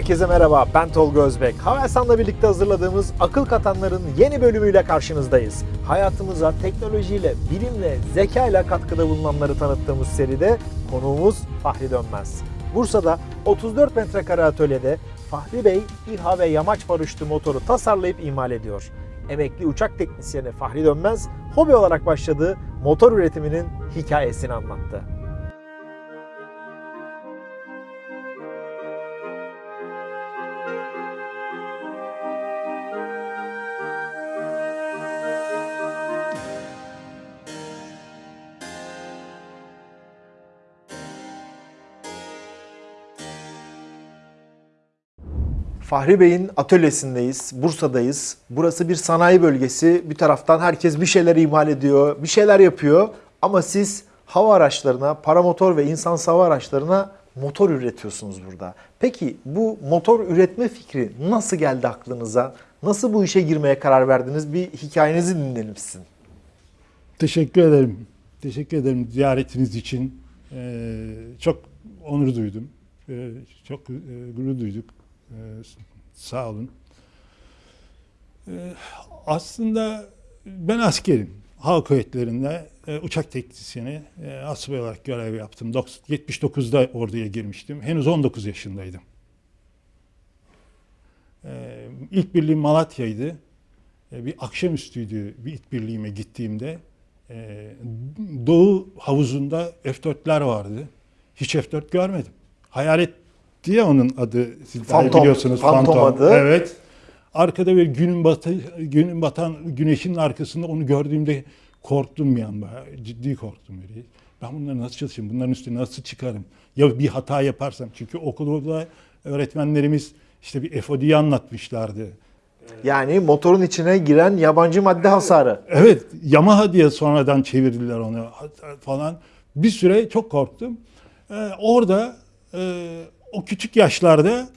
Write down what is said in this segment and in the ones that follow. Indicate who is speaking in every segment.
Speaker 1: Herkese merhaba, ben Tolga Özbek. Havelsan'la birlikte hazırladığımız Akıl Katanların yeni bölümüyle karşınızdayız. Hayatımıza teknolojiyle, bilimle, zekayla katkıda bulunanları tanıttığımız seride konuğumuz Fahri Dönmez. Bursa'da 34 metrekare atölyede Fahri Bey İHA ve yamaç paraşütü motoru tasarlayıp imal ediyor. Emekli uçak teknisyeni Fahri Dönmez, hobi olarak başladığı motor üretiminin hikayesini anlattı. Fahri Bey'in atölyesindeyiz, Bursa'dayız. Burası bir sanayi bölgesi. Bir taraftan herkes bir şeyler imal ediyor, bir şeyler yapıyor. Ama siz hava araçlarına, paramotor ve insan hava araçlarına motor üretiyorsunuz burada. Peki bu motor üretme fikri nasıl geldi aklınıza? Nasıl bu işe girmeye karar verdiniz? Bir hikayenizi dinleyelim sizin.
Speaker 2: Teşekkür ederim. Teşekkür ederim ziyaretiniz için. Ee, çok onur duydum. Ee, çok e, gurur duyduk. Ee, sağ olun. Ee, aslında ben askerim. Hava kuvvetlerinde e, uçak teknisyeni e, olarak görev yaptım. Dok- 79'da orduya girmiştim. Henüz 19 yaşındaydım. Ee, ilk birliğim Malatya'ydı. Bir akşamüstüydü bir ilk birliğime gittiğimde. Doğu havuzunda F-4'ler vardı. Hiç F-4 görmedim. Hayalet diye onun adı. Siz
Speaker 1: Phantom,
Speaker 2: biliyorsunuz.
Speaker 1: Phantom adı.
Speaker 2: Evet. Arkada bir günün batı, günün batan güneşin arkasında onu gördüğümde korktum bir an. Ciddi korktum. Böyle. Ben bunları nasıl çalışayım? Bunların üstüne nasıl çıkarım? Ya bir hata yaparsam? Çünkü okulda öğretmenlerimiz işte bir FOD'yi anlatmışlardı.
Speaker 1: Yani motorun içine giren yabancı madde hasarı.
Speaker 2: Evet, Yamaha diye sonradan çevirdiler onu falan. Bir süre çok korktum. Ee, orada e, o küçük yaşlarda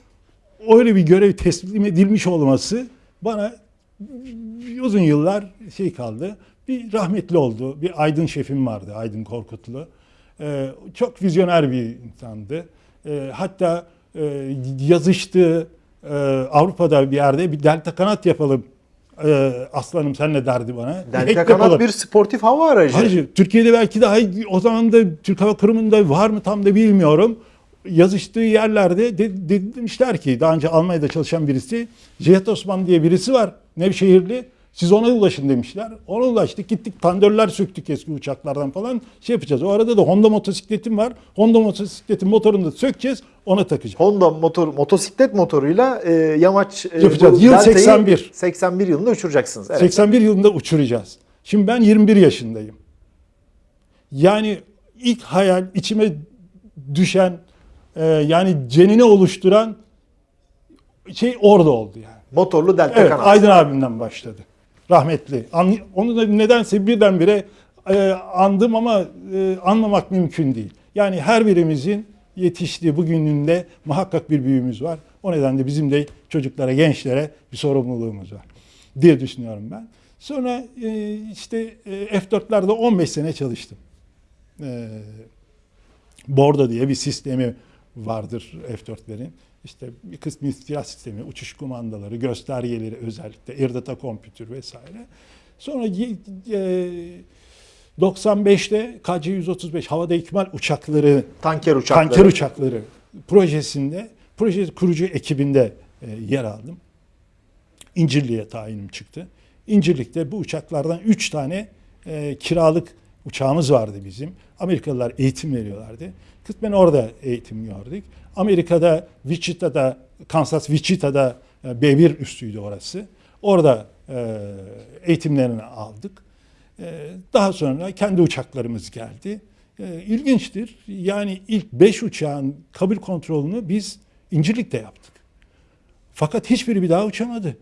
Speaker 2: öyle bir görev teslim edilmiş olması bana uzun yıllar şey kaldı. Bir rahmetli oldu. Bir Aydın şefim vardı, Aydın Korkutlu. Ee, çok vizyoner bir insandı. Ee, hatta e, yazıştı e, Avrupa'da bir yerde bir delta kanat yapalım. Ee, aslanım sen ne derdi bana?
Speaker 1: Delta kanat
Speaker 2: yapalım.
Speaker 1: bir sportif hava aracı.
Speaker 2: Hayır, Türkiye'de belki daha o zaman da Türk Hava Kurumu'nda var mı tam da bilmiyorum. Yazıştığı yerlerde de, de- demişler ki daha önce Almanya'da çalışan birisi Cihat Osman diye birisi var Nevşehirli. Siz ona ulaşın demişler. Ona ulaştık gittik tandörler söktük eski uçaklardan falan şey yapacağız. O arada da Honda motosikletim var. Honda motosikletin motorunu da sökeceğiz ona takacağız.
Speaker 1: Honda motor motosiklet motoruyla e, yamaç e,
Speaker 2: Yapacağız. Yıl
Speaker 1: Delta'yı
Speaker 2: 81.
Speaker 1: 81 yılında uçuracaksınız. Evet.
Speaker 2: 81 yılında uçuracağız. Şimdi ben 21 yaşındayım. Yani ilk hayal içime düşen e, yani cenini oluşturan şey orada oldu yani.
Speaker 1: Motorlu delta
Speaker 2: Evet,
Speaker 1: kanat.
Speaker 2: Aydın abimden başladı. Rahmetli. An, onu da nedense birdenbire e, andım ama e, anlamak mümkün değil. Yani her birimizin yetiştiği bugününde muhakkak bir büyüğümüz var. O nedenle bizim de çocuklara, gençlere bir sorumluluğumuz var diye düşünüyorum ben. Sonra e, işte e, F4'lerde 15 sene çalıştım. E, Bordo diye bir sistemi vardır F4'lerin. İşte bir kısmı istihbarat sistemi, uçuş kumandaları, göstergeleri özellikle, air data computer vesaire. Sonra e, 95'te KC-135 havada ikmal uçakları,
Speaker 1: Tanker uçakları.
Speaker 2: tanker uçakları projesinde, proje kurucu ekibinde e, yer aldım. İncirli'ye tayinim çıktı. İncirlik'te bu uçaklardan 3 tane e, kiralık uçağımız vardı bizim. Amerikalılar eğitim veriyorlardı. Kısmen orada eğitim gördük. Amerika'da Wichita'da, Kansas Wichita'da e, B1 üssüydü orası. Orada e, eğitimlerini aldık. E, daha sonra kendi uçaklarımız geldi. İlginçtir. Yani ilk 5 uçağın kabul kontrolünü biz İncirlik'te yaptık. Fakat hiçbiri bir daha uçamadı.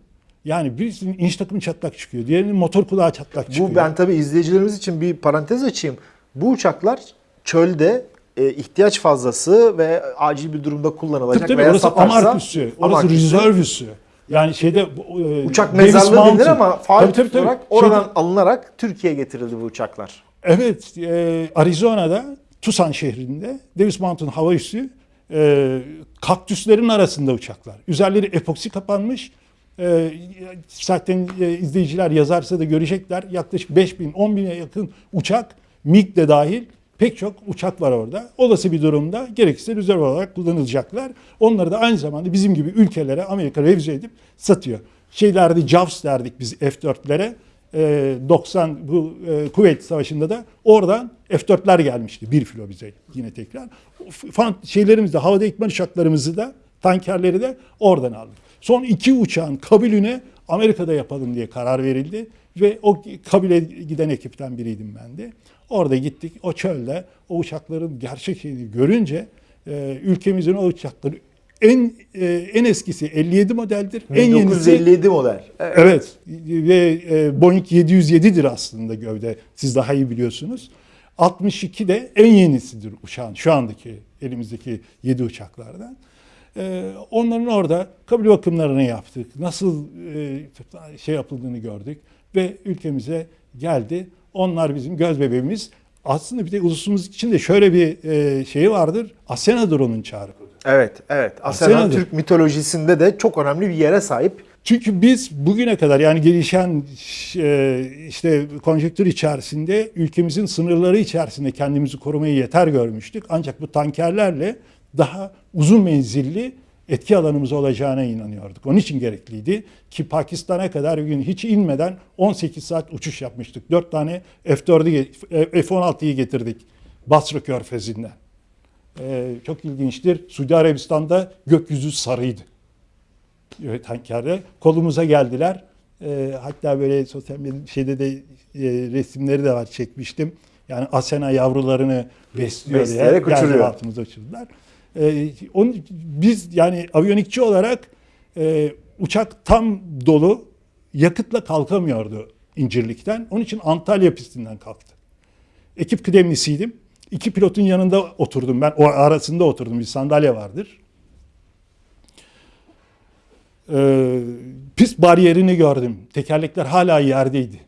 Speaker 2: Yani birisinin inç takımı çatlak çıkıyor. Diğerinin motor kulağı çatlak çıkıyor.
Speaker 1: Bu ben tabii izleyicilerimiz için bir parantez açayım. Bu uçaklar çölde e, ihtiyaç fazlası ve acil bir durumda kullanılacak
Speaker 2: Tabii tabii
Speaker 1: veya
Speaker 2: orası
Speaker 1: satarsa
Speaker 2: Amark üssü, orası
Speaker 1: Amark üssü.
Speaker 2: Yani şeyde e,
Speaker 1: Uçak mezarlığı denir ama faal
Speaker 2: Tabii, tabii, tabii.
Speaker 1: olarak oradan
Speaker 2: Şeyde-
Speaker 1: alınarak Türkiye'ye getirildi bu uçaklar.
Speaker 2: Evet, e, Arizona'da Tucson şehrinde Davis Mountain hava üssü e, kaktüslerin arasında uçaklar. Üzerleri epoksi kapanmış. E, zaten izleyiciler yazarsa da görecekler. Yaklaşık 5 bin, 10 bine yakın uçak, MiG de dahil pek çok uçak var orada. Olası bir durumda gerekirse rezerv olarak kullanılacaklar. Onları da aynı zamanda bizim gibi ülkelere Amerika revize edip satıyor. Şeylerde JAWS derdik biz F-4'lere. Ee, 90 bu e, Kuveyt Savaşı'nda da oradan F-4'ler gelmişti. Bir filo bize yine tekrar. Fan, de havada ekmen uçaklarımızı da tankerleri de oradan aldık. Son iki uçağın kabulüne Amerika'da yapalım diye karar verildi. Ve o kabile giden ekipten biriydim ben de. Orada gittik o çölde o uçakların gerçek şeyini görünce e, ülkemizin o uçakları en e, en eskisi 57 modeldir. En yenisi
Speaker 1: 1957 model. Evet.
Speaker 2: Evet ve e, Boeing 707'dir aslında gövde. Siz daha iyi biliyorsunuz. 62 de en yenisidir uçağın şu andaki elimizdeki 7 uçaklardan. E, onların orada kabul bakımlarını yaptık. Nasıl e, şey yapıldığını gördük ve ülkemize geldi. Onlar bizim göz bebeğimiz. Aslında bir de ulusumuz için de şöyle bir e, şeyi vardır. Asenadır onun çağrı.
Speaker 1: Evet, evet. Asena
Speaker 2: Asena'dır.
Speaker 1: Türk mitolojisinde de çok önemli bir yere sahip.
Speaker 2: Çünkü biz bugüne kadar yani gelişen e, işte konjektür içerisinde ülkemizin sınırları içerisinde kendimizi korumayı yeter görmüştük. Ancak bu tankerlerle daha uzun menzilli etki alanımız olacağına inanıyorduk. Onun için gerekliydi ki Pakistan'a kadar bir gün hiç inmeden 18 saat uçuş yapmıştık. 4 tane F4'ü F-16'yı getirdik Basra Körfezi'nden. E, çok ilginçtir. Suudi Arabistan'da gökyüzü sarıydı evet, tankerde kolumuza geldiler. Ee, hatta böyle sosyal medya şeyde de e, resimleri de var çekmiştim. Yani Asena yavrularını besliyor diye
Speaker 1: Besleyerek uçuruyor.
Speaker 2: altımıza uçurdular. Ee, onu, biz yani aviyonikçi olarak e, uçak tam dolu yakıtla kalkamıyordu İncirlik'ten. Onun için Antalya pistinden kalktı. Ekip kıdemlisiydim. İki pilotun yanında oturdum ben. O arasında oturdum. Bir sandalye vardır. Ee, pist bariyerini gördüm. Tekerlekler hala yerdeydi.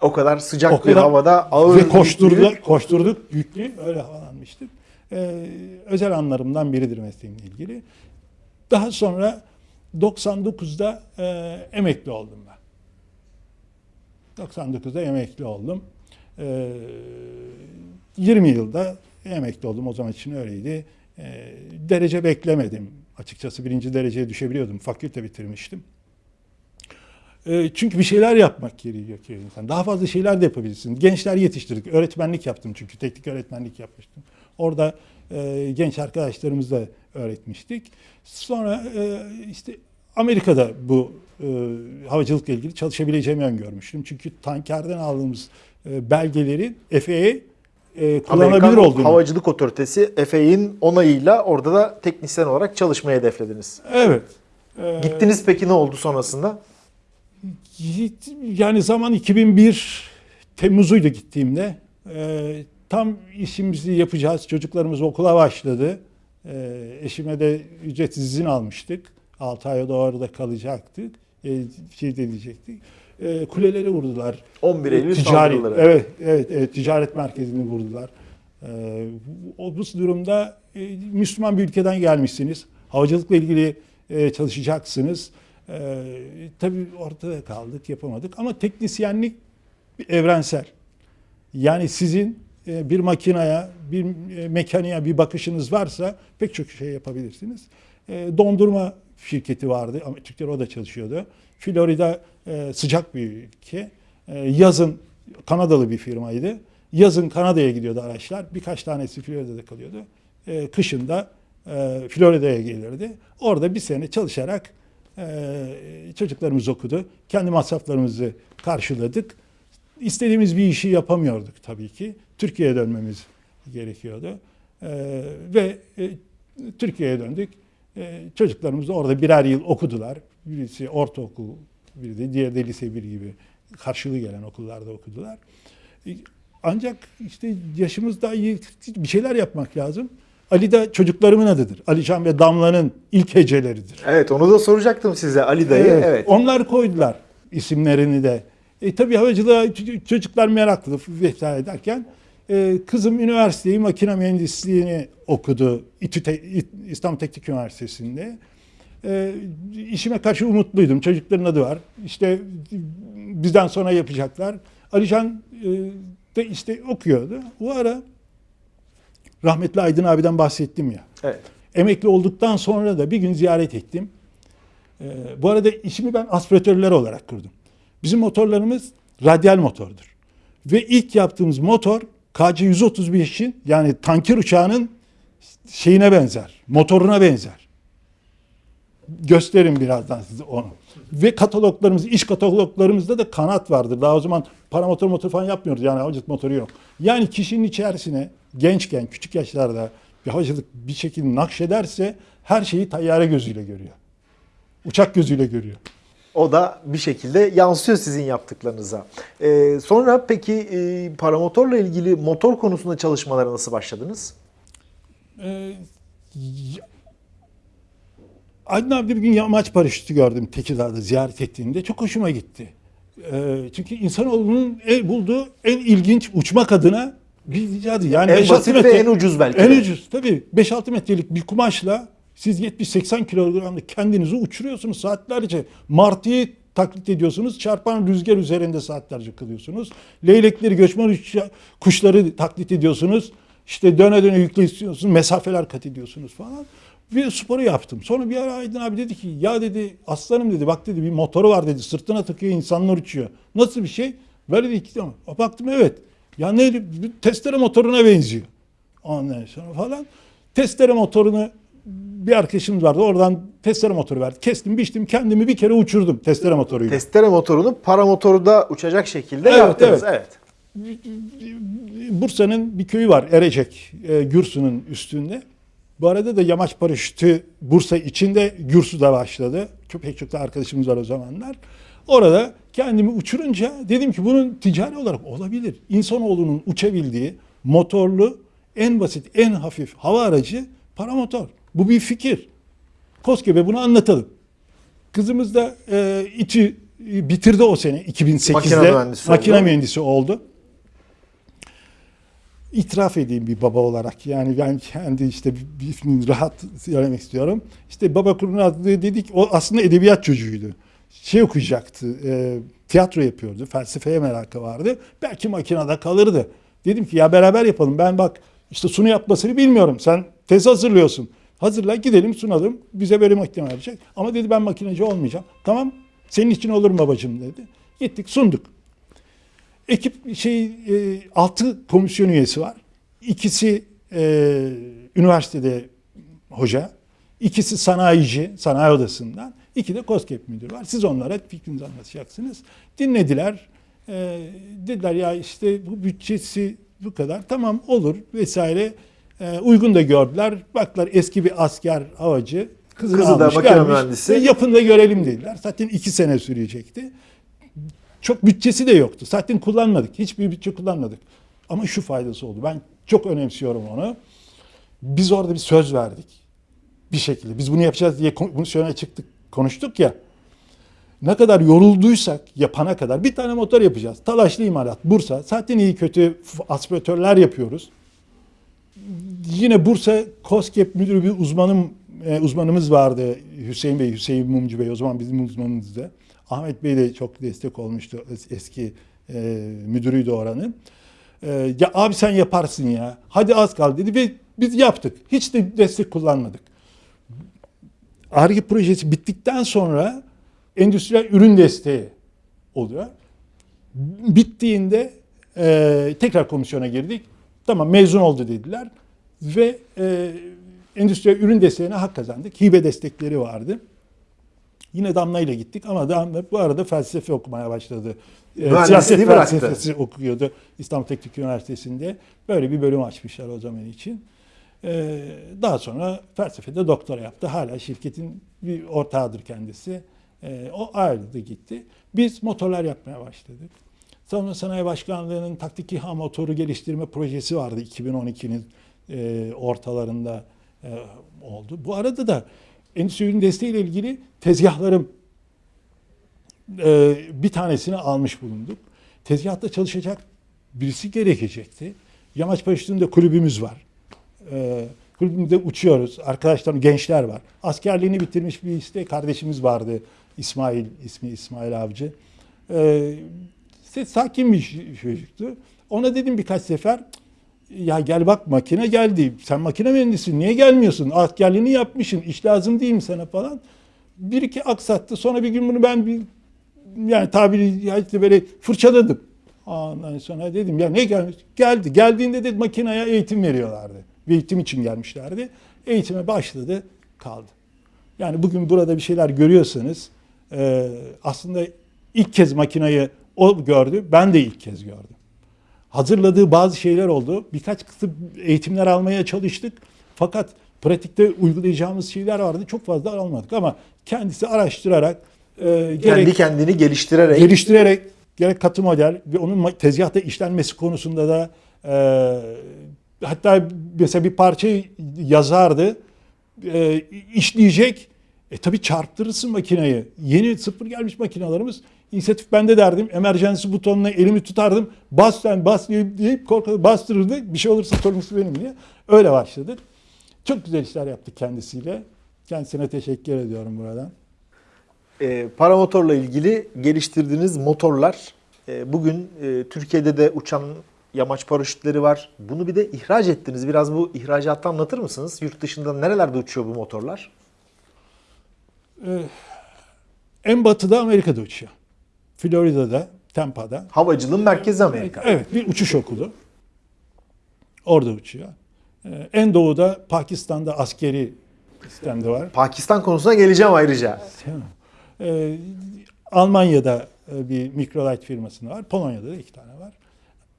Speaker 1: O kadar sıcak
Speaker 2: O
Speaker 1: bir
Speaker 2: kadar-
Speaker 1: havada ağır
Speaker 2: Ve koşturduk,
Speaker 1: yüklü-
Speaker 2: koşturduk yüklü öyle havalanmıştık. Ee, özel anlarımdan biridir mesleğimle ilgili. Daha sonra 99'da e, emekli oldum ben. 99'da emekli oldum. Ee, 20 yılda emekli oldum. O zaman için öyleydi. Ee, derece beklemedim. Açıkçası birinci dereceye düşebiliyordum. Fakülte bitirmiştim. Ee, Çünkü bir şeyler yapmak gerekiyor insan. Daha fazla şeyler de yapabilirsin. Gençler yetiştirdik. Öğretmenlik yaptım çünkü. Teknik öğretmenlik yapmıştım. Orada e, genç arkadaşlarımızla öğretmiştik. Sonra e, işte Amerika'da bu e, havacılıkla ilgili çalışabileceğimi öngörmüştüm. Çünkü tankerden aldığımız e, belgeleri FAA e, kullanabilir
Speaker 1: Amerikan
Speaker 2: olduğunu.
Speaker 1: Havacılık Otoritesi FAA'nin onayıyla orada da teknisyen olarak çalışmayı hedeflediniz.
Speaker 2: Evet. E,
Speaker 1: Gittiniz peki ne oldu sonrasında?
Speaker 2: Yani zaman 2001 Temmuz'uydu gittiğimde. Ee, tam işimizi yapacağız. Çocuklarımız okula başladı. Ee, eşime de ücretsiz izin almıştık. 6 aya doğru da kalacaktık. Ee, şey de diyecektik. Ee, kuleleri vurdular.
Speaker 1: 11 Eylül
Speaker 2: Ticari,
Speaker 1: saldırıları.
Speaker 2: evet, evet, evet, ticaret merkezini vurdular. Ee, o bu durumda e, Müslüman bir ülkeden gelmişsiniz. Havacılıkla ilgili e, çalışacaksınız. Ee, tabii ortada kaldık, yapamadık. Ama teknisyenlik evrensel. Yani sizin e, bir makinaya, bir e, mekaniğe bir bakışınız varsa pek çok şey yapabilirsiniz. E, dondurma şirketi vardı Türkler o da çalışıyordu. Florida e, sıcak bir ülke. E, yazın Kanadalı bir firmaydı. Yazın Kanada'ya gidiyordu araçlar. Birkaç tanesi Florida'da kalıyordu. E, kışın da e, Florida'ya gelirdi. Orada bir sene çalışarak e, çocuklarımız okudu. Kendi masraflarımızı karşıladık. İstediğimiz bir işi yapamıyorduk tabii ki. Türkiye'ye dönmemiz gerekiyordu. Ee, ve e, Türkiye'ye döndük. Ee, çocuklarımız da orada birer yıl okudular. Birisi ortaokul, biri de diğeri de lise 1 gibi karşılığı gelen okullarda okudular. Ee, Ancak işte yaşımız daha iyi bir şeyler yapmak lazım. Ali de çocuklarımın adıdır. Alican ve Damla'nın ilk heceleridir.
Speaker 1: Evet onu da soracaktım size Ali dayı. Evet.
Speaker 2: Onlar koydular isimlerini de. E tabii havacılığa çocuklar meraklı vesaire derken e, kızım üniversiteyi makine mühendisliğini okudu İTÜ İstanbul Teknik Üniversitesi'nde. E, işime karşı umutluydum. Çocukların adı var. İşte bizden sonra yapacaklar. Alican e, de işte okuyordu. Bu ara rahmetli Aydın abiden bahsettim ya.
Speaker 1: Evet.
Speaker 2: Emekli olduktan sonra da bir gün ziyaret ettim. Ee, bu arada işimi ben aspiratörler olarak kurdum. Bizim motorlarımız radyal motordur. Ve ilk yaptığımız motor KC-135'in yani tanker uçağının şeyine benzer, motoruna benzer. Gösterin birazdan size onu. Ve kataloglarımız, iş kataloglarımızda da kanat vardır. Daha o zaman paramotor motor falan yapmıyoruz. Yani havacılık motoru yok. Yani kişinin içerisine gençken, küçük yaşlarda bir havacılık bir şekilde nakşederse her şeyi tayyare gözüyle görüyor. Uçak gözüyle görüyor.
Speaker 1: O da bir şekilde yansıyor sizin yaptıklarınıza. Ee, sonra peki e, paramotorla ilgili motor konusunda çalışmalara nasıl başladınız?
Speaker 2: Ee, Aydın abi bir gün yamaç paraşütü gördüm Tekirdağ'da ziyaret ettiğimde. Çok hoşuma gitti. Ee, çünkü insanoğlunun el bulduğu en ilginç uçmak adına bir icadı. Yani
Speaker 1: En
Speaker 2: 5-6
Speaker 1: basit ve
Speaker 2: metre-
Speaker 1: en ucuz belki
Speaker 2: En
Speaker 1: de.
Speaker 2: ucuz tabii. 5-6 metrelik bir kumaşla siz 70-80 kilogramda kendinizi uçuruyorsunuz saatlerce. Martıyı taklit ediyorsunuz. Çarpan rüzgar üzerinde saatlerce kalıyorsunuz. Leylekleri, göçmen kuşları taklit ediyorsunuz. İşte döne döne yükleniyorsunuz. Mesafeler kat ediyorsunuz falan. Bir sporu yaptım. Sonra bir ara Aydın abi dedi ki ya dedi aslanım dedi bak dedi bir motoru var dedi sırtına takıyor insanlar uçuyor. Nasıl bir şey? Böyle dedi ki baktım evet. Ya ne testere motoruna benziyor. Ondan sonra falan. Testere motorunu bir arkadaşımız vardı. Oradan testere motoru verdi. Kestim, biçtim. Kendimi bir kere uçurdum testere motoruyla.
Speaker 1: Testere motorunu paramotoru da uçacak şekilde
Speaker 2: Evet,
Speaker 1: yaptınız.
Speaker 2: evet.
Speaker 1: evet.
Speaker 2: Bursa'nın bir köyü var. Erecek. E, Gürsu'nun üstünde. Bu arada da yamaç paraşütü Bursa içinde Gürsu'da başladı. Çok pek çok da arkadaşımız var o zamanlar. Orada kendimi uçurunca dedim ki bunun ticari olarak olabilir. İnsanoğlunun uçabildiği motorlu en basit, en hafif hava aracı paramotor. Bu bir fikir. Koskebe bunu anlatalım. Kızımız da e, e, bitirdi o sene 2008'de.
Speaker 1: Makine mühendisi
Speaker 2: Makine
Speaker 1: oldu.
Speaker 2: mühendisi oldu. İtiraf edeyim bir baba olarak. Yani ben kendi işte bir, bir rahat söylemek istiyorum. İşte baba kuruna adlı dedik o aslında edebiyat çocuğuydu. Şey okuyacaktı. e, tiyatro yapıyordu. Felsefeye merakı vardı. Belki makinede kalırdı. Dedim ki ya beraber yapalım. Ben bak işte sunu yapmasını bilmiyorum. Sen tez hazırlıyorsun. Hazırla gidelim sunalım. Bize böyle makine verecek. Ama dedi ben makineci olmayacağım. Tamam senin için olur mu babacığım dedi. Gittik sunduk. Ekip şey e, altı komisyon üyesi var. İkisi e, üniversitede hoca, ikisi sanayici, sanayi odasından, iki de KOSGEB müdürü var. Siz onlara fikrinizi anlatacaksınız. Dinlediler. E, dediler ya işte bu bütçesi bu kadar. Tamam olur vesaire. E, uygun da gördüler. Baklar eski bir asker havacı. Kızını
Speaker 1: Kızı da
Speaker 2: almış,
Speaker 1: makine
Speaker 2: gelmiş.
Speaker 1: mühendisi.
Speaker 2: Ve yapın da görelim dediler. Zaten iki sene sürecekti. Çok bütçesi de yoktu. Zaten kullanmadık. Hiçbir bütçe kullanmadık. Ama şu faydası oldu. Ben çok önemsiyorum onu. Biz orada bir söz verdik. Bir şekilde. Biz bunu yapacağız diye söyleye çıktık. Konuştuk ya. Ne kadar yorulduysak yapana kadar bir tane motor yapacağız. Talaşlı imalat Bursa. Zaten iyi kötü aspiratörler yapıyoruz. Yine Bursa KOSGEB müdürü bir uzmanım e, uzmanımız vardı. Hüseyin Bey, Hüseyin Mumcu Bey o zaman bizim uzmanımızdı. Ahmet Bey de çok destek olmuştu. Es- Eski e, müdürüydü oranın. E, ya abi sen yaparsın ya. Hadi az kaldı dedi ve biz yaptık. Hiç de destek kullanmadık. ARGE projesi bittikten sonra endüstriyel ürün desteği oluyor. Bittiğinde e, tekrar komisyona girdik. Tamam mezun oldu dediler. Ve e, endüstriyel ürün desteğine hak kazandık. Hibe destekleri vardı. Yine Damla ile gittik ama Damla bu arada felsefe okumaya başladı. E, siyaset felsefesi okuyordu İstanbul Teknik Üniversitesi'nde. Böyle bir bölüm açmışlar o zaman için. E, daha sonra felsefede doktora yaptı. Hala şirketin bir ortağıdır kendisi. E, o ayrıldı gitti. Biz motorlar yapmaya başladık. Savunma Sanayi Başkanlığı'nın taktik İHA motoru geliştirme projesi vardı 2012'nin e, ortalarında e, oldu. Bu arada da endüstri ürün desteğiyle ilgili tezgahlarım e, bir tanesini almış bulunduk. Tezgahta çalışacak birisi gerekecekti. Yamaç paraşütünde kulübümüz var. Ee, kulübümüzde uçuyoruz. Arkadaşlarım, gençler var. Askerliğini bitirmiş bir işte kardeşimiz vardı. İsmail, ismi İsmail Avcı. Ee, işte sakin bir çocuktu. Ona dedim birkaç sefer ya gel bak makine geldi. Sen makine mühendisisin. Niye gelmiyorsun? Askerliğini yapmışsın. İş lazım değil mi sana falan. Bir iki aksattı. Sonra bir gün bunu ben bir yani tabiri caizse böyle fırçaladım. Ondan sonra dedim ya ne gelmiş? Geldi. Geldiğinde de makineye eğitim veriyorlardı. Bir eğitim için gelmişlerdi. Eğitime başladı, kaldı. Yani bugün burada bir şeyler görüyorsanız aslında ilk kez makinayı o gördü, ben de ilk kez gördüm. Hazırladığı bazı şeyler oldu. Birkaç kısım eğitimler almaya çalıştık. Fakat pratikte uygulayacağımız şeyler vardı. Çok fazla almadık ama kendisi araştırarak e,
Speaker 1: Kendi
Speaker 2: gerek
Speaker 1: kendini geliştirerek
Speaker 2: geliştirerek gerek katı model ve onun tezgahta işlenmesi konusunda da e, hatta mesela bir parçayı yazardı e, işleyecek e tabi çarptırırsın makineyi. Yeni sıfır gelmiş makinalarımız inisiyatif bende derdim. Emergency butonuna elimi tutardım. Bas sen bas deyip, korkarak bastırırdı. Bir şey olursa sorumlusu benim diye. Öyle başladık. Çok güzel işler yaptık kendisiyle. Kendisine teşekkür ediyorum buradan.
Speaker 1: e, paramotorla ilgili geliştirdiğiniz motorlar e, bugün e, Türkiye'de de uçan yamaç paraşütleri var. Bunu bir de ihraç ettiniz. Biraz bu ihracatı anlatır mısınız? Yurt dışında nerelerde uçuyor bu motorlar?
Speaker 2: En batıda Amerika'da uçuyor. Florida'da, Tampa'da.
Speaker 1: Havacılığın merkezi Amerika.
Speaker 2: Evet, bir uçuş okulu. Orada uçuyor. Ee, En doğuda Pakistan'da askeri sistemde var.
Speaker 1: Pakistan konusuna geleceğim ayrıca.
Speaker 2: Ee, Almanya'da e, bir Microlight firmasında var. Polonya'da da iki tane var.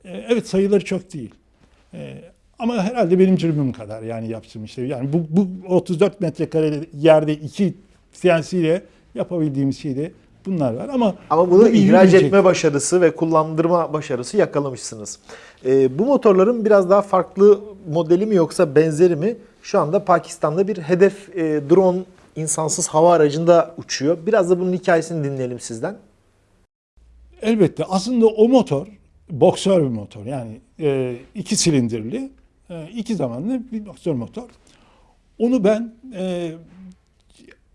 Speaker 2: Ee, Evet sayıları çok değil. Ee, Ama herhalde benim cürmüm kadar yani yaptığım işte. Yani bu, bu 34 metrekare yerde iki CNC ile yapabildiğimiz şey de bunlar var. Ama
Speaker 1: Ama bunu
Speaker 2: bu
Speaker 1: ihraç
Speaker 2: yürüyecek.
Speaker 1: etme başarısı ve kullandırma başarısı yakalamışsınız. Ee, bu motorların biraz daha farklı modeli mi yoksa benzeri mi? Şu anda Pakistan'da bir hedef e, drone insansız hava aracında uçuyor. Biraz da bunun hikayesini dinleyelim sizden.
Speaker 2: Elbette aslında o motor boksör bir motor yani e, iki silindirli e, iki zamanlı bir boksör motor. Onu ben e,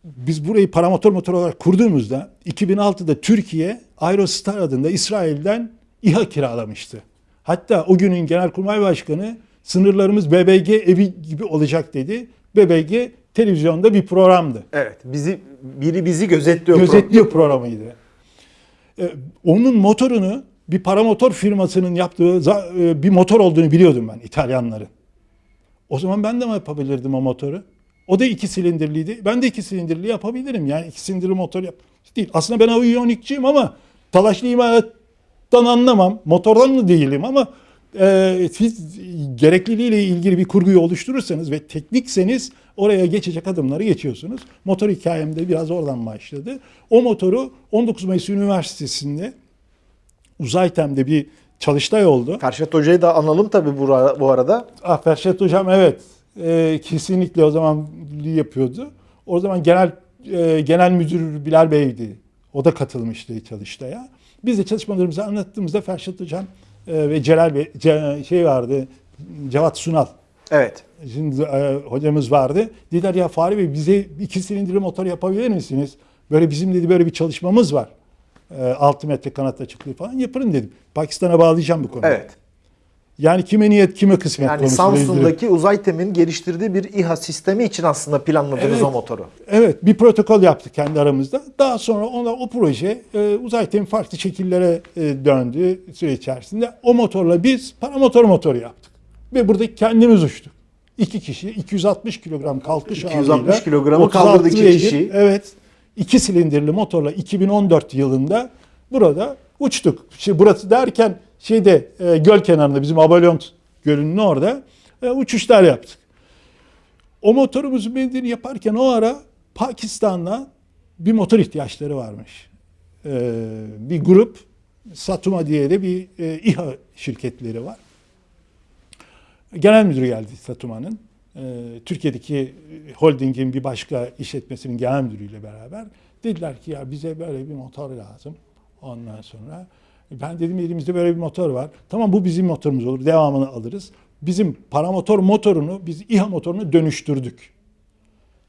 Speaker 2: biz burayı paramotor motor olarak kurduğumuzda 2006'da Türkiye Aerostar adında İsrail'den İHA kiralamıştı. Hatta o günün Genelkurmay Başkanı sınırlarımız BBG evi gibi olacak dedi. BBG televizyonda bir programdı.
Speaker 1: Evet, bizi biri bizi gözetliyor.
Speaker 2: Gözetliyor programıydı. Ee, onun motorunu bir paramotor firmasının yaptığı e, bir motor olduğunu biliyordum ben İtalyanların. O zaman ben de mi yapabilirdim o motoru? O da iki silindirliydi. Ben de iki silindirli yapabilirim. Yani iki silindirli motor yap. Değil. Aslında ben aviyonikçiyim ama talaşlı imalattan anlamam. Motordan da değilim ama e, siz gerekliliğiyle ilgili bir kurguyu oluşturursanız ve teknikseniz oraya geçecek adımları geçiyorsunuz. Motor hikayem de biraz oradan başladı. O motoru 19 Mayıs Üniversitesi'nde Uzaytem'de bir çalıştay oldu.
Speaker 1: Ferşat Hoca'yı da analım tabii bu, ara- bu arada.
Speaker 2: Ah Ferşat Hocam evet e, kesinlikle o zaman yapıyordu. O zaman genel e, genel müdür Bilal Bey'di. O da katılmıştı çalıştaya. Biz de çalışmalarımızı anlattığımızda Ferşat Hocam e, ve Celal Bey Ce- şey vardı Cevat Sunal
Speaker 1: Evet.
Speaker 2: Şimdi e, hocamız vardı. Dediler ya Fahri Bey bize iki silindirli motor yapabilir misiniz? Böyle bizim dedi böyle bir çalışmamız var. E, 6 metre kanat açıklığı falan yaparım dedim. Pakistan'a bağlayacağım bu konuyu.
Speaker 1: Evet.
Speaker 2: Yani kime niyet kime kısmet
Speaker 1: Yani
Speaker 2: ilgili.
Speaker 1: Samsun'daki Uzaytem'in geliştirdiği bir İHA sistemi için aslında planladınız
Speaker 2: Evet.
Speaker 1: o motoru.
Speaker 2: Evet bir protokol yaptık kendi aramızda. Daha sonra ona, o proje e, uzaytem farklı şekillere e, döndü süre içerisinde. O motorla biz paramotor motoru yaptık. Ve burada kendimiz uçtuk. İki kişi 260 kilogram kalkış
Speaker 1: 260
Speaker 2: ağırlığıyla,
Speaker 1: kilogramı
Speaker 2: 36
Speaker 1: kaldırdı iki kişi.
Speaker 2: Evet. iki silindirli motorla 2014 yılında burada uçtuk. Şimdi burası derken şeyde e, göl kenarında bizim Abalyont Gölü'nün orada e, uçuşlar yaptık. O motorumuzun benzerini yaparken o ara Pakistan'da bir motor ihtiyaçları varmış. Ee, bir grup Satuma diye de bir e, İHA şirketleri var. Genel müdürü geldi Satuma'nın. Ee, Türkiye'deki holdingin bir başka işletmesinin genel müdürüyle beraber dediler ki ya bize böyle bir motor lazım. Ondan sonra Ben dedim elimizde böyle bir motor var. Tamam bu bizim motorumuz olur. Devamını alırız. Bizim paramotor motorunu biz İHA motorunu dönüştürdük.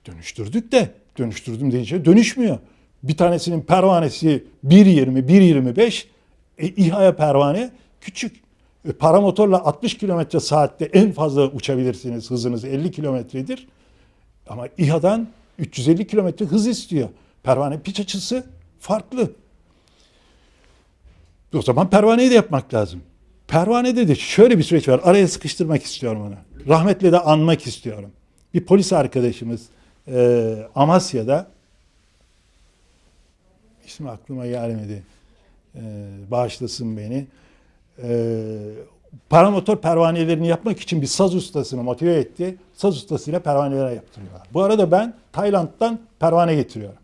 Speaker 2: Dönüştürdük de dönüştürdüm deyince dönüşmüyor. Bir tanesinin pervanesi 1.20, 1.25 e, İHA'ya pervane küçük. E, paramotorla 60 kilometre saatte en fazla uçabilirsiniz. Hızınız 50 kilometredir. Ama İHA'dan 350 kilometre hız istiyor. Pervane piç açısı farklı. O zaman pervaneyi de yapmak lazım. Pervanede de şöyle bir süreç var. Araya sıkıştırmak istiyorum onu. Rahmetle de anmak istiyorum. Bir polis arkadaşımız e, Amasya'da ismi aklıma gelmedi. E, bağışlasın beni. E, paramotor pervanelerini yapmak için bir saz ustasını motive etti. Saz ustasıyla pervaneler yaptırıyorlar. Bu arada ben Tayland'dan pervane getiriyorum.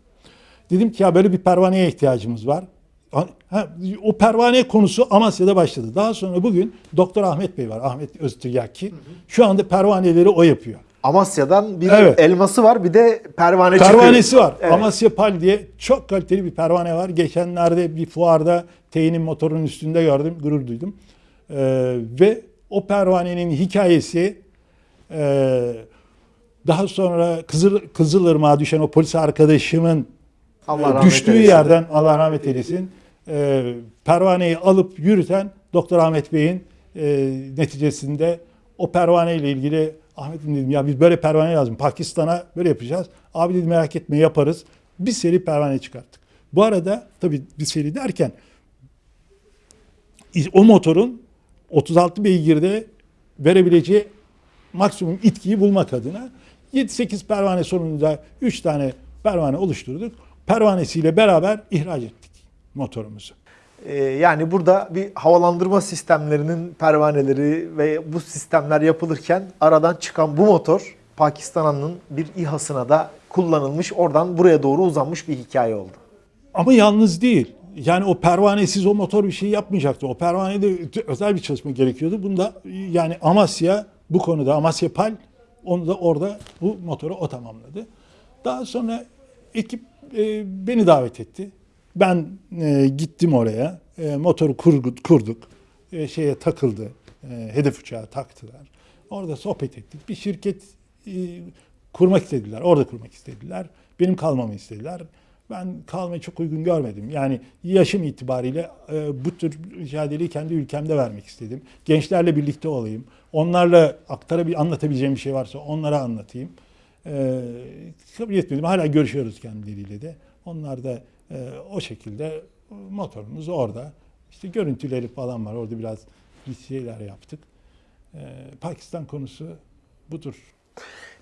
Speaker 2: Dedim ki ya böyle bir pervaneye ihtiyacımız var. Ha, o pervane konusu Amasya'da başladı. Daha sonra bugün Doktor Ahmet Bey var. Ahmet Öztürk'ki. Şu anda pervaneleri o yapıyor.
Speaker 1: Amasya'dan bir
Speaker 2: Evet.
Speaker 1: elması var bir de pervane çıkıyor.
Speaker 2: Pervanesi var.
Speaker 1: Evet.
Speaker 2: Amasya Pal diye çok kaliteli bir pervane var. Geçenlerde bir fuarda T'nin motorunun üstünde gördüm. Gurur duydum. Ee, ve o pervanenin hikayesi e, daha sonra Kızıl, Kızılırmak'a düşen o polis arkadaşımın
Speaker 1: Allah
Speaker 2: düştüğü
Speaker 1: eylesin.
Speaker 2: yerden Allah rahmet eylesin e, pervaneyi alıp yürüten Doktor Ahmet Bey'in e, neticesinde o pervane ile ilgili Ahmet'im dedim ya biz böyle pervane lazım. Pakistan'a böyle yapacağız. Abi dedim merak etme yaparız. Bir seri pervane çıkarttık. Bu arada tabii bir seri derken o motorun 36 beygirde verebileceği maksimum itkiyi bulmak adına 7-8 pervane sonunda 3 tane pervane oluşturduk. Pervanesiyle beraber ihraç ettik motorumuzu.
Speaker 1: Ee, yani burada bir havalandırma sistemlerinin pervaneleri ve bu sistemler yapılırken aradan çıkan bu motor Pakistan'ın bir İHA'sına da kullanılmış. Oradan buraya doğru uzanmış bir hikaye oldu.
Speaker 2: Ama yalnız değil. Yani o pervanesiz o motor bir şey yapmayacaktı. O pervanede özel bir çalışma gerekiyordu. Bunda yani Amasya bu konuda Amasya Pal onu da orada bu motoru o tamamladı. Daha sonra ekip e, beni davet etti. Ben e, gittim oraya. E, motoru kurgu- kurduk. E, şeye takıldı. E, hedef uçağı taktılar. Orada sohbet ettik. Bir şirket e, kurmak istediler. Orada kurmak istediler. Benim kalmamı istediler. Ben kalmayı çok uygun görmedim. Yani yaşım itibariyle e, bu tür mücadeleyi kendi ülkemde vermek istedim. Gençlerle birlikte olayım. Onlarla aktarabil anlatabileceğim bir şey varsa onlara anlatayım. E, kabul etmedim. Hala görüşüyoruz kendileriyle de. Onlar da e, o şekilde motorumuz orada. İşte görüntüleri falan var. Orada biraz bir şeyler yaptık. E, Pakistan konusu budur.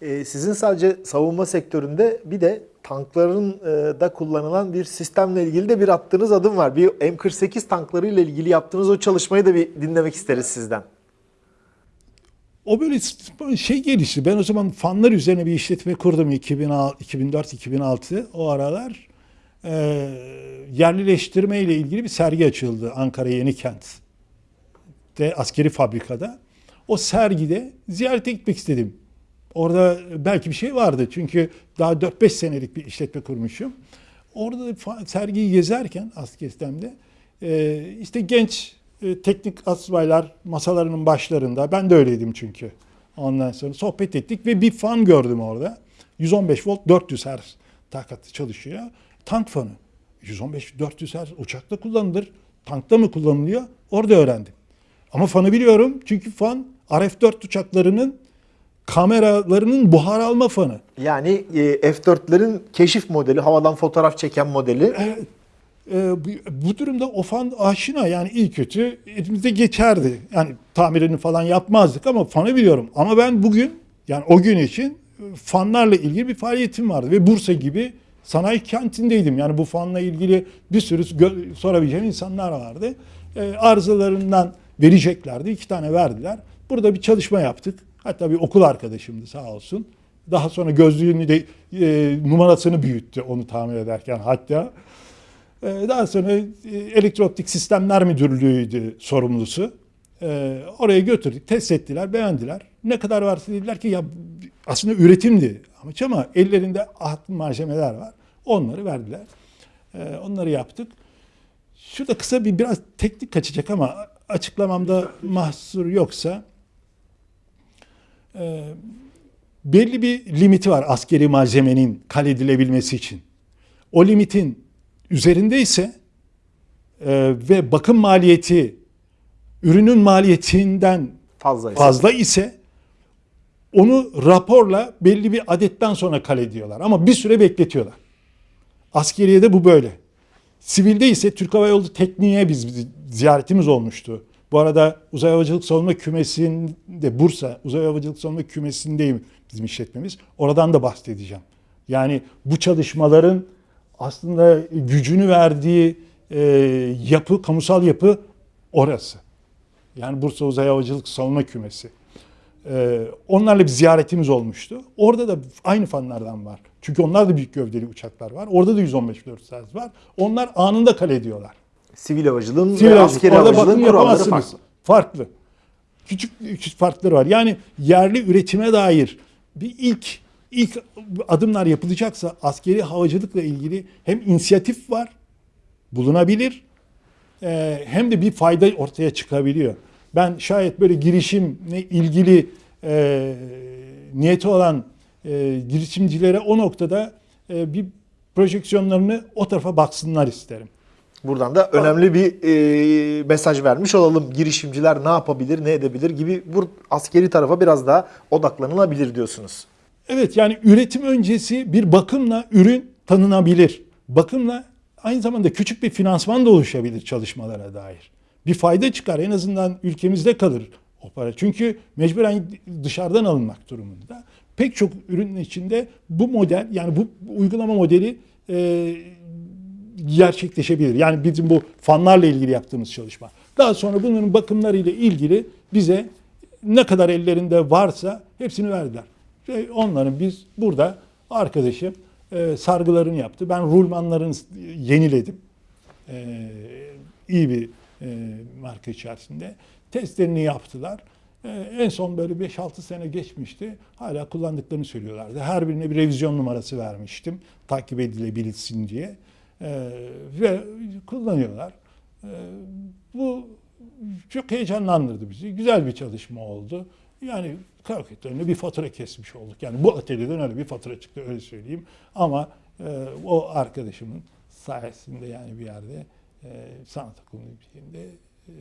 Speaker 1: Ee, sizin sadece savunma sektöründe bir de tankların e, da kullanılan bir sistemle ilgili de bir attığınız adım var. Bir M48 tanklarıyla ilgili yaptığınız o çalışmayı da bir dinlemek isteriz sizden.
Speaker 2: O böyle şey gelişti. Ben o zaman fanlar üzerine bir işletme kurdum 2004-2006 o aralar. Ee, yerlileştirme ile ilgili bir sergi açıldı Ankara Yenikent'te askeri fabrikada. O sergide ziyarete gitmek istedim. Orada belki bir şey vardı çünkü daha 4-5 senelik bir işletme kurmuşum. Orada sergiyi gezerken askeristemde e, işte genç e, teknik asbaylar masalarının başlarında ben de öyleydim çünkü. Ondan sonra sohbet ettik ve bir fan gördüm orada. 115 volt 400 Hz takatlı çalışıyor. Tank fanı. 115 400 Hz uçakta kullanılır. Tankta mı kullanılıyor? Orada öğrendim. Ama fanı biliyorum çünkü fan RF-4 uçaklarının kameralarının buhar alma fanı.
Speaker 1: Yani e, F4'lerin keşif modeli, havadan fotoğraf çeken modeli.
Speaker 2: E, e, bu, bu durumda o fan aşina yani iyi kötü elimizde geçerdi. Yani tamirini falan yapmazdık ama fanı biliyorum. Ama ben bugün yani o gün için e, fanlarla ilgili bir faaliyetim vardı ve Bursa gibi sanayi kentindeydim. Yani bu fanla ilgili bir sürü sorabileceğim insanlar vardı. E, arızalarından vereceklerdi. iki tane verdiler. Burada bir çalışma yaptık. Hatta bir okul arkadaşımdı sağ olsun. Daha sonra gözlüğünü de e, numarasını büyüttü onu tamir ederken hatta. E, daha sonra e, Elektrooptik Sistemler Müdürlüğü'ydü sorumlusu. E, oraya götürdük, test ettiler, beğendiler. Ne kadar varsa dediler ki ya aslında üretimdi amaç ama ellerinde ahtı malzemeler var. Onları verdiler. E, onları yaptık. Şurada kısa bir biraz teknik kaçacak ama açıklamamda mahsur yoksa e, belli bir limiti var askeri malzemenin kaledilebilmesi için. O limitin üzerinde ise e, ve bakım maliyeti ürünün maliyetinden
Speaker 1: Fazla.
Speaker 2: fazla ise onu raporla belli bir adetten sonra kale diyorlar. Ama bir süre bekletiyorlar. Askeriyede bu böyle. Sivilde ise Türk Hava Yolu tekniğe biz ziyaretimiz olmuştu. Bu arada Uzay Havacılık Savunma Kümesi'nde Bursa Uzay Havacılık Savunma Kümesi'ndeyim bizim işletmemiz. Oradan da bahsedeceğim. Yani bu çalışmaların aslında gücünü verdiği e, yapı, kamusal yapı orası. Yani Bursa Uzay Havacılık Savunma Kümesi. Ee, onlarla bir ziyaretimiz olmuştu. Orada da aynı fanlardan var. Çünkü onlar da büyük gövdeli uçaklar var. Orada da 115 400 var. Onlar anında kale ediyorlar.
Speaker 1: Sivil havacılığın
Speaker 2: Sivil
Speaker 1: ve askeri havacılığın kuralları farklı.
Speaker 2: Farklı. Küçük küçük farkları var. Yani yerli üretime dair bir ilk ilk adımlar yapılacaksa askeri havacılıkla ilgili hem inisiyatif var, bulunabilir e, hem de bir fayda ortaya çıkabiliyor. Ben şayet böyle girişimle ilgili e, niyeti olan e, girişimcilere o noktada e, bir projeksiyonlarını o tarafa baksınlar isterim.
Speaker 1: Buradan da önemli bir e, mesaj vermiş olalım. Girişimciler ne yapabilir, ne edebilir gibi bu askeri tarafa biraz daha odaklanılabilir diyorsunuz.
Speaker 2: Evet yani üretim öncesi bir bakımla ürün tanınabilir. Bakımla aynı zamanda küçük bir finansman da oluşabilir çalışmalara dair. Bir fayda çıkar en azından ülkemizde kalır o para. Çünkü mecburen dışarıdan alınmak durumunda. Pek çok ürünün içinde bu model yani bu uygulama modeli e, gerçekleşebilir. Yani bizim bu fanlarla ilgili yaptığımız çalışma. Daha sonra bunların bakımlarıyla ilgili bize ne kadar ellerinde varsa hepsini verdiler. Ve onların biz burada arkadaşım e, sargılarını yaptı. Ben rulmanlarını yeniledim. E, iyi bir e, marka içerisinde. Testlerini yaptılar. E, en son böyle 5-6 sene geçmişti. Hala kullandıklarını söylüyorlardı. Her birine bir revizyon numarası vermiştim. Takip edilebilsin diye. E, ve kullanıyorlar. Bu çok heyecanlandırdı bizi. Güzel bir çalışma oldu. Yani karakterlerine bir fatura kesmiş olduk. Yani bu atölyeden öyle bir fatura çıktı öyle söyleyeyim. Ama e, o arkadaşımın sayesinde yani bir yerde e, sanat okulu bir yerinde e,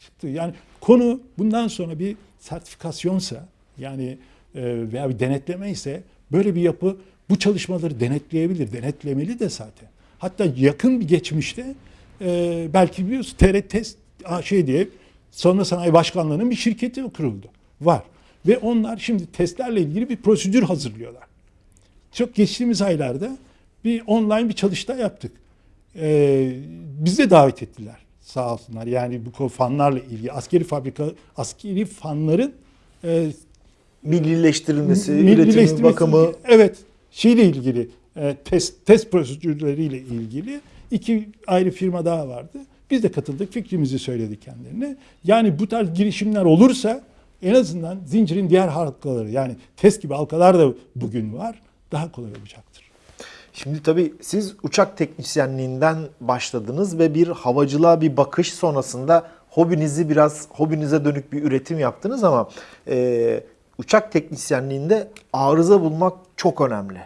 Speaker 2: çıktı. Yani konu bundan sonra bir sertifikasyonsa yani e, veya bir denetleme ise böyle bir yapı bu çalışmaları denetleyebilir, denetlemeli de zaten. Hatta yakın bir geçmişte e, belki biliyorsun TRT Test AŞ diye Savunma Sanayi Başkanlığı'nın bir şirketi kuruldu. Var. Ve onlar şimdi testlerle ilgili bir prosedür hazırlıyorlar. Çok geçtiğimiz aylarda bir online bir çalıştay yaptık. Ee, biz de davet ettiler sağ olsunlar. Yani bu fanlarla ilgili askeri fabrika, askeri fanların e,
Speaker 1: Millileştirilmesi, üretimi, bakımı
Speaker 2: Evet, şeyle ilgili e, test test prosedürleriyle ilgili iki ayrı firma daha vardı. Biz de katıldık, fikrimizi söyledik kendilerine. Yani bu tarz girişimler olursa en azından zincirin diğer halkaları yani test gibi halkalar da bugün var. Daha kolay olacaktır.
Speaker 1: Şimdi tabii siz uçak teknisyenliğinden başladınız ve bir havacılığa bir bakış sonrasında hobinizi biraz hobinize dönük bir üretim yaptınız ama e, uçak teknisyenliğinde arıza bulmak çok önemli.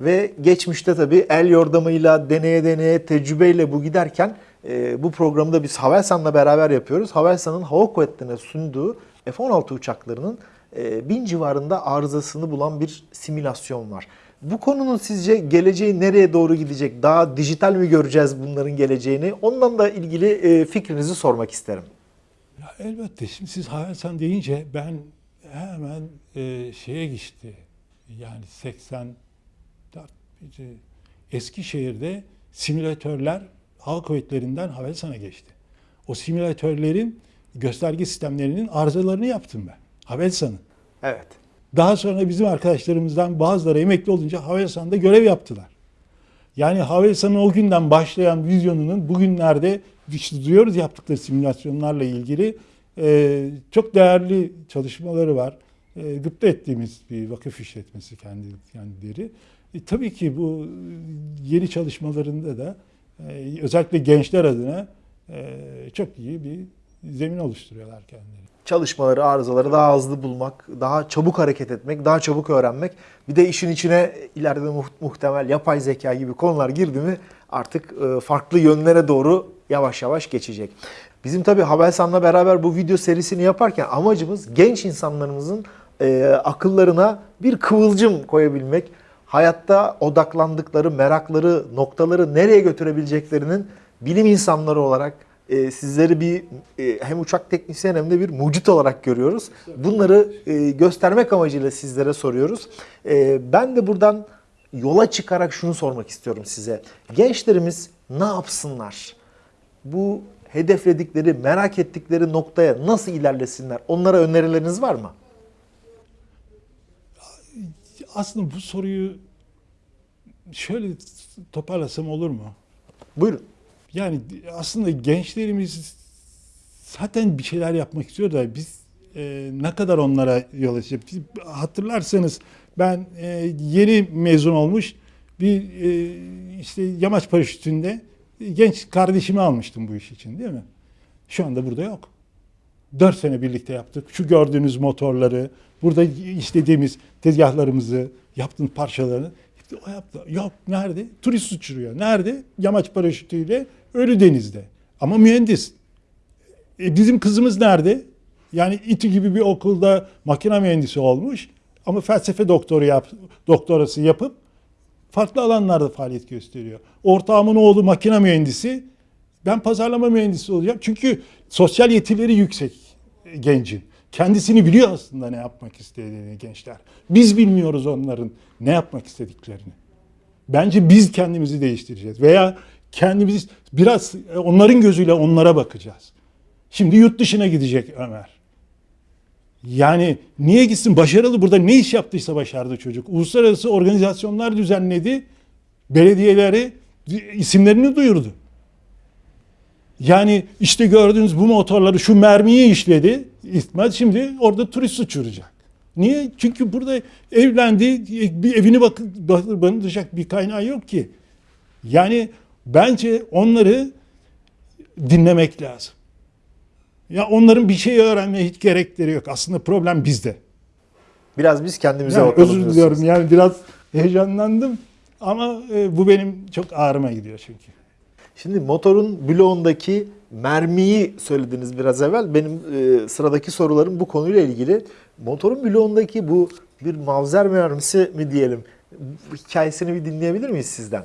Speaker 1: Ve geçmişte tabii el yordamıyla, deneye deneye, tecrübeyle bu giderken e, bu programı da biz Havelsan'la beraber yapıyoruz. Havelsan'ın hava kuvvetlerine sunduğu F-16 uçaklarının e, bin civarında arızasını bulan bir simülasyon var. Bu konunun sizce geleceği nereye doğru gidecek? Daha dijital mi göreceğiz bunların geleceğini? Ondan da ilgili e, fikrinizi sormak isterim.
Speaker 2: Ya elbette şimdi siz Havelsan deyince ben hemen e, şeye geçti. Yani 84 bir- Eskişehir'de simülatörler hava kuvvetlerinden Havelsan'a geçti. O simülatörlerin gösterge sistemlerinin arızalarını yaptım ben. Havelsan'ın.
Speaker 1: Evet.
Speaker 2: Daha sonra bizim arkadaşlarımızdan bazıları emekli olunca Havelsan'da görev yaptılar. Yani Havelsan'ın o günden başlayan vizyonunun bugünlerde işte duyuyoruz yaptıkları simülasyonlarla ilgili e, çok değerli çalışmaları var. E, gıpta ettiğimiz bir vakıf işletmesi kendi, kendileri. E, tabii ki bu yeni çalışmalarında da e, özellikle gençler adına e, çok iyi bir zemin oluşturuyorlar kendileri.
Speaker 1: Çalışmaları, arızaları daha hızlı bulmak, daha çabuk hareket etmek, daha çabuk öğrenmek. Bir de işin içine ileride muht- muhtemel yapay zeka gibi konular girdi mi artık e, farklı yönlere doğru yavaş yavaş geçecek. Bizim tabii Havelsan'la beraber bu video serisini yaparken amacımız genç insanlarımızın e, akıllarına bir kıvılcım koyabilmek. Hayatta odaklandıkları, merakları, noktaları nereye götürebileceklerinin bilim insanları olarak e, sizleri bir e, hem uçak teknisyen hem de bir mucit olarak görüyoruz. Bunları e, göstermek amacıyla sizlere soruyoruz. E, ben de buradan yola çıkarak şunu sormak istiyorum size. Gençlerimiz ne yapsınlar? Bu hedefledikleri, merak ettikleri noktaya nasıl ilerlesinler? Onlara önerileriniz var mı?
Speaker 2: Aslında bu soruyu şöyle toparlasam olur mu?
Speaker 1: Buyurun.
Speaker 2: Yani aslında gençlerimiz zaten bir şeyler yapmak istiyor da biz e, ne kadar onlara yol açacağız? Hatırlarsanız ben e, yeni mezun olmuş bir e, işte yamaç paraşütünde genç kardeşimi almıştım bu iş için değil mi? Şu anda burada yok. Dört sene birlikte yaptık. Şu gördüğünüz motorları, burada işlediğimiz tezgahlarımızı, yaptığın parçalarını o yaptı. Yok nerede? Turist uçuruyor. Nerede? Yamaç paraşütüyle Ölüdeniz'de. Ama mühendis. E, bizim kızımız nerede? Yani İTÜ gibi bir okulda makine mühendisi olmuş ama felsefe doktoru yap, doktorası yapıp farklı alanlarda faaliyet gösteriyor. Ortağımın oğlu makine mühendisi. Ben pazarlama mühendisi olacağım. Çünkü sosyal yetileri yüksek gencin. Kendisini biliyor aslında ne yapmak istediğini gençler. Biz bilmiyoruz onların ne yapmak istediklerini. Bence biz kendimizi değiştireceğiz veya kendimiz biraz e, onların gözüyle onlara bakacağız. Şimdi yurt dışına gidecek Ömer. Yani niye gitsin? Başarılı burada ne iş yaptıysa başardı çocuk. Uluslararası organizasyonlar düzenledi. Belediyeleri isimlerini duyurdu. Yani işte gördüğünüz bu motorları şu mermiyi işledi. İsmail şimdi orada turist uçuracak. Niye? Çünkü burada evlendi, bir evini bak barındıracak bir kaynağı yok ki. Yani bence onları dinlemek lazım. Ya onların bir şey öğrenmeye hiç gerekleri yok. Aslında problem bizde.
Speaker 1: Biraz biz kendimize
Speaker 2: Yani
Speaker 1: bakalım
Speaker 2: özür diliyorum yani biraz heyecanlandım ama e, bu benim çok ağrıma gidiyor çünkü.
Speaker 1: Şimdi motorun bloğundaki mermiyi söylediniz biraz evvel. Benim e, sıradaki sorularım bu konuyla ilgili. Motorun bloğundaki bu bir mavzer mermisi mi diyelim? Hikayesini bir dinleyebilir miyiz sizden?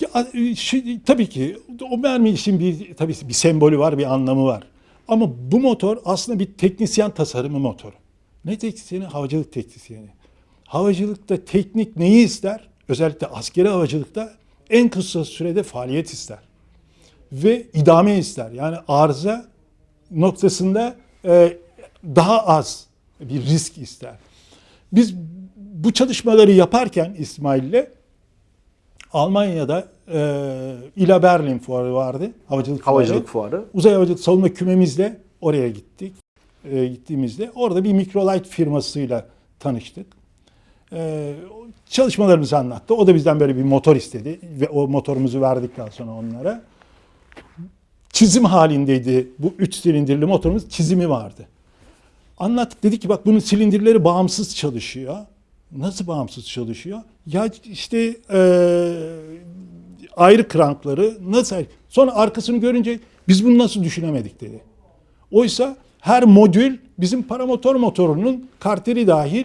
Speaker 2: Ya, e, şey, tabii ki o mermi için bir tabii bir sembolü var, bir anlamı var. Ama bu motor aslında bir teknisyen tasarımı motoru. Ne teknisyeni? Havacılık teknisyeni. Havacılıkta teknik neyi ister? Özellikle askeri havacılıkta en kısa sürede faaliyet ister. Ve idame ister. Yani arıza noktasında e, daha az bir risk ister. Biz bu çalışmaları yaparken İsmail'le Almanya'da e, İla Berlin fuarı vardı. Havacılık,
Speaker 1: Havacılık
Speaker 2: fuarı.
Speaker 1: fuarı.
Speaker 2: Uzay havacılık savunma kümemizle oraya gittik. E, gittiğimizde orada bir Microlight firmasıyla tanıştık. E, çalışmalarımızı anlattı. O da bizden böyle bir motor istedi ve o motorumuzu verdikten sonra onlara çizim halindeydi. Bu üç silindirli motorumuz çizimi vardı. Anlattık dedik ki bak bunun silindirleri bağımsız çalışıyor. Nasıl bağımsız çalışıyor? Ya işte eee, ayrı krankları nasıl? Sonra arkasını görünce biz bunu nasıl düşünemedik dedi. Oysa her modül bizim paramotor motorunun karteri dahil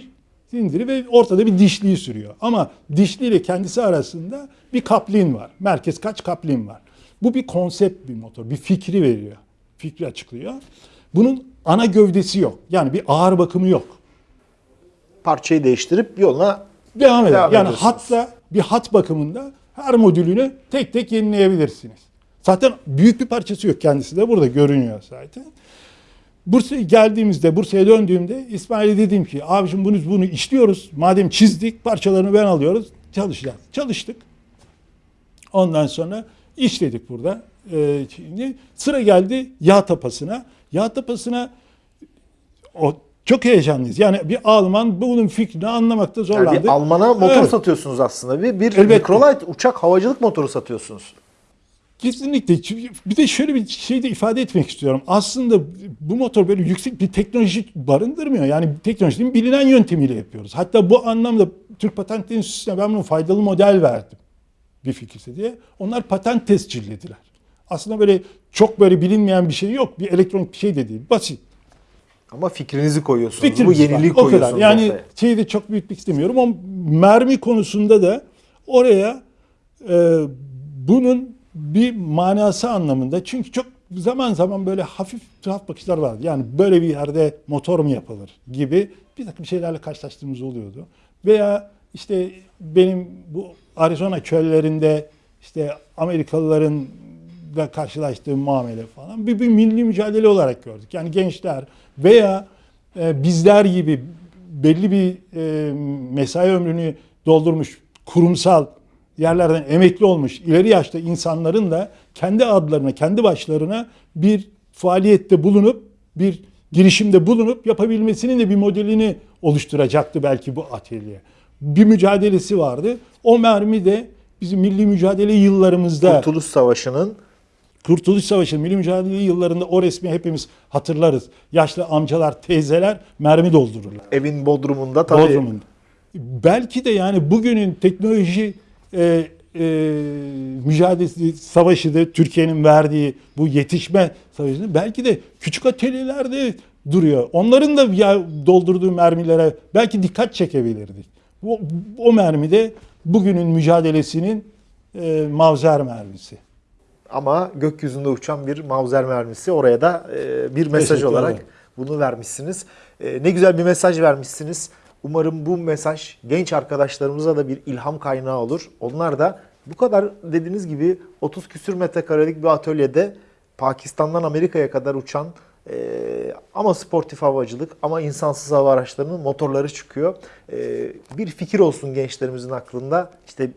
Speaker 2: silindiri ve ortada bir dişliği sürüyor. Ama dişli ile kendisi arasında bir kaplin var. Merkez kaç kaplin var. Bu bir konsept bir motor. Bir fikri veriyor. Fikri açıklıyor. Bunun ana gövdesi yok. Yani bir ağır bakımı yok.
Speaker 1: Parçayı değiştirip yoluna
Speaker 2: Devam eder.
Speaker 1: Devam
Speaker 2: yani hatta bir hat bakımında her modülünü tek tek yenileyebilirsiniz. Zaten büyük bir parçası yok kendisi de burada görünüyor zaten. Bursa'ya geldiğimizde, Bursa'ya döndüğümde İsmail'e dedim ki abicim bunu, bunu işliyoruz. Madem çizdik parçalarını ben alıyoruz çalışacağız. Çalıştık. Ondan sonra işledik burada. Ee, şimdi sıra geldi yağ tapasına. Yağ tapasına o çok heyecanlıyız. Yani bir Alman bunun fikrini anlamakta
Speaker 1: yani
Speaker 2: zorlandı.
Speaker 1: bir Alman'a motor
Speaker 2: Evet.
Speaker 1: satıyorsunuz aslında. Bir, bir
Speaker 2: Elbette.
Speaker 1: Microlight uçak havacılık motoru satıyorsunuz.
Speaker 2: Kesinlikle. Bir de şöyle bir şey de ifade etmek istiyorum. Aslında bu motor böyle yüksek bir teknoloji barındırmıyor. Yani teknolojinin bilinen yöntemiyle yapıyoruz. Hatta bu anlamda Türk Patent Enstitüsü'ne ben bunu faydalı model verdim. Bir fikirse diye. Onlar patent tescillediler. Aslında böyle çok böyle bilinmeyen bir şey yok. Bir elektronik bir şey de değil. Basit.
Speaker 1: Ama fikrinizi koyuyorsunuz.
Speaker 2: Fikrimiz
Speaker 1: Bu yeniliği
Speaker 2: var. O kadar.
Speaker 1: koyuyorsunuz
Speaker 2: Yani
Speaker 1: ortaya.
Speaker 2: şeyi de çok büyütmek istemiyorum ama mermi konusunda da oraya e, bunun bir manası anlamında çünkü çok zaman zaman böyle hafif tuhaf bakışlar vardı. Yani böyle bir yerde motor mu yapılır gibi bir takım şeylerle karşılaştığımız oluyordu. Veya işte benim bu Arizona çöllerinde işte Amerikalıların da karşılaştığım muamele falan bir, bir milli mücadele olarak gördük. Yani gençler veya e, bizler gibi belli bir e, mesai ömrünü doldurmuş kurumsal yerlerden emekli olmuş ileri yaşta insanların da kendi adlarına, kendi başlarına bir faaliyette bulunup bir girişimde bulunup yapabilmesinin de bir modelini oluşturacaktı belki bu atölye. Bir mücadelesi vardı. O mermi de bizim milli mücadele yıllarımızda
Speaker 1: Kurtuluş Savaşı'nın
Speaker 2: Kurtuluş Savaşı, Milli Mücadele yıllarında o resmi hepimiz hatırlarız. Yaşlı amcalar, teyzeler mermi doldururlar.
Speaker 1: evin bodrumunda tabii
Speaker 2: Bodrum'un. Belki de yani bugünün teknoloji e, e, mücadelesi savaşı da Türkiye'nin verdiği bu yetişme savaşını belki de küçük atölyelerde duruyor. Onların da ya doldurduğu mermilere belki dikkat çekebilirdik. O, o mermi de bugünün mücadelesinin e, mavzer mermisi.
Speaker 1: Ama gökyüzünde uçan bir mavzer mermisi oraya da e, bir mesaj olarak bunu vermişsiniz. E, ne güzel bir mesaj vermişsiniz. Umarım bu mesaj genç arkadaşlarımıza da bir ilham kaynağı olur. Onlar da bu kadar dediğiniz gibi 30 küsür metrekarelik bir atölyede Pakistan'dan Amerika'ya kadar uçan e, ama sportif havacılık ama insansız hava araçlarının motorları çıkıyor. E, bir fikir olsun gençlerimizin aklında. İşte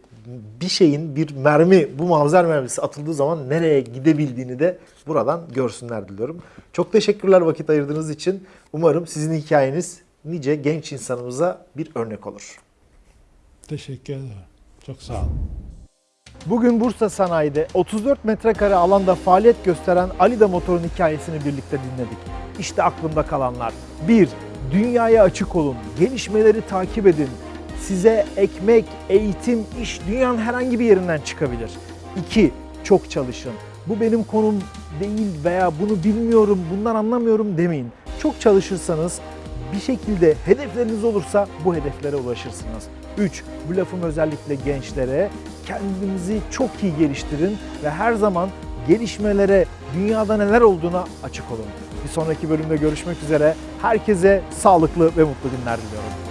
Speaker 1: bir şeyin bir mermi bu mavzer mermisi atıldığı zaman nereye gidebildiğini de buradan görsünler diliyorum. Çok teşekkürler vakit ayırdığınız için. Umarım sizin hikayeniz nice genç insanımıza bir örnek olur.
Speaker 2: Teşekkür ederim. Çok sağ olun.
Speaker 1: Bugün Bursa Sanayi'de 34 metrekare alanda faaliyet gösteren Alida Motor'un hikayesini birlikte dinledik. İşte aklımda kalanlar. 1. Dünyaya açık olun, gelişmeleri takip edin. Size ekmek, eğitim, iş dünyanın herhangi bir yerinden çıkabilir. 2. Çok çalışın. Bu benim konum değil veya bunu bilmiyorum, bundan anlamıyorum demeyin. Çok çalışırsanız bir şekilde hedefleriniz olursa bu hedeflere ulaşırsınız. 3. Bu lafım özellikle gençlere kendinizi çok iyi geliştirin ve her zaman gelişmelere, dünyada neler olduğuna açık olun. Bir sonraki bölümde görüşmek üzere. Herkese sağlıklı ve mutlu günler diliyorum.